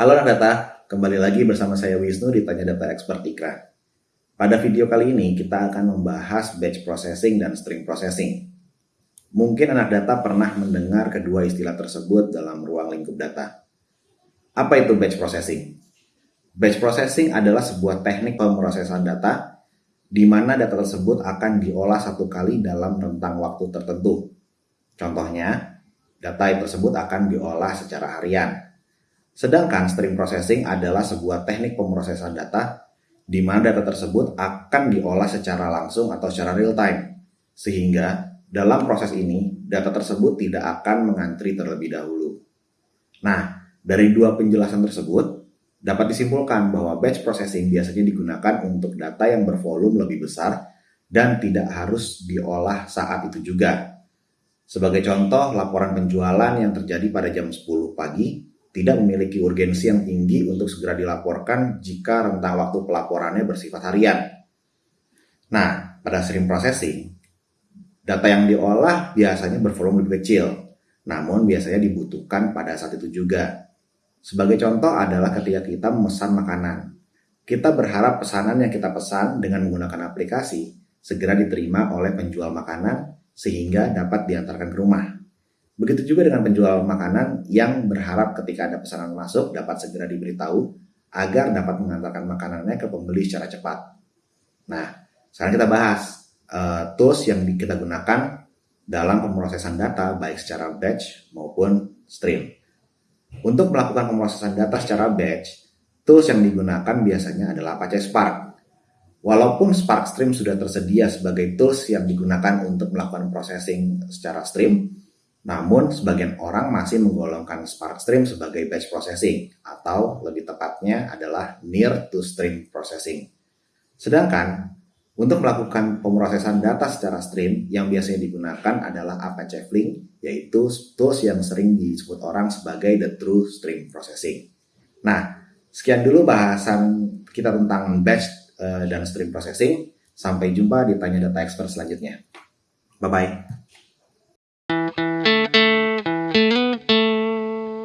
Halo anak data, kembali lagi bersama saya Wisnu di Tanya Data Expert Ikra. Pada video kali ini kita akan membahas batch processing dan string processing. Mungkin anak data pernah mendengar kedua istilah tersebut dalam ruang lingkup data. Apa itu batch processing? Batch processing adalah sebuah teknik pemrosesan data di mana data tersebut akan diolah satu kali dalam rentang waktu tertentu. Contohnya, data tersebut akan diolah secara harian Sedangkan stream processing adalah sebuah teknik pemrosesan data di mana data tersebut akan diolah secara langsung atau secara real time. Sehingga dalam proses ini, data tersebut tidak akan mengantri terlebih dahulu. Nah, dari dua penjelasan tersebut, dapat disimpulkan bahwa batch processing biasanya digunakan untuk data yang bervolume lebih besar dan tidak harus diolah saat itu juga. Sebagai contoh, laporan penjualan yang terjadi pada jam 10 pagi tidak memiliki urgensi yang tinggi untuk segera dilaporkan jika rentang waktu pelaporannya bersifat harian. Nah, pada stream processing, data yang diolah biasanya bervolume lebih kecil, namun biasanya dibutuhkan pada saat itu juga. Sebagai contoh adalah ketika kita memesan makanan. Kita berharap pesanan yang kita pesan dengan menggunakan aplikasi segera diterima oleh penjual makanan sehingga dapat diantarkan ke rumah. Begitu juga dengan penjual makanan yang berharap ketika ada pesanan masuk dapat segera diberitahu agar dapat mengantarkan makanannya ke pembeli secara cepat. Nah, sekarang kita bahas uh, tools yang kita gunakan dalam pemrosesan data baik secara batch maupun stream. Untuk melakukan pemrosesan data secara batch, tools yang digunakan biasanya adalah Apache Spark. Walaupun Spark Stream sudah tersedia sebagai tools yang digunakan untuk melakukan processing secara stream, namun, sebagian orang masih menggolongkan Spark Stream sebagai batch processing, atau lebih tepatnya adalah near to stream processing. Sedangkan, untuk melakukan pemrosesan data secara stream, yang biasanya digunakan adalah Apache Flink, yaitu tools yang sering disebut orang sebagai the true stream processing. Nah, sekian dulu bahasan kita tentang batch eh, dan stream processing. Sampai jumpa di Tanya Data Expert selanjutnya. Bye-bye.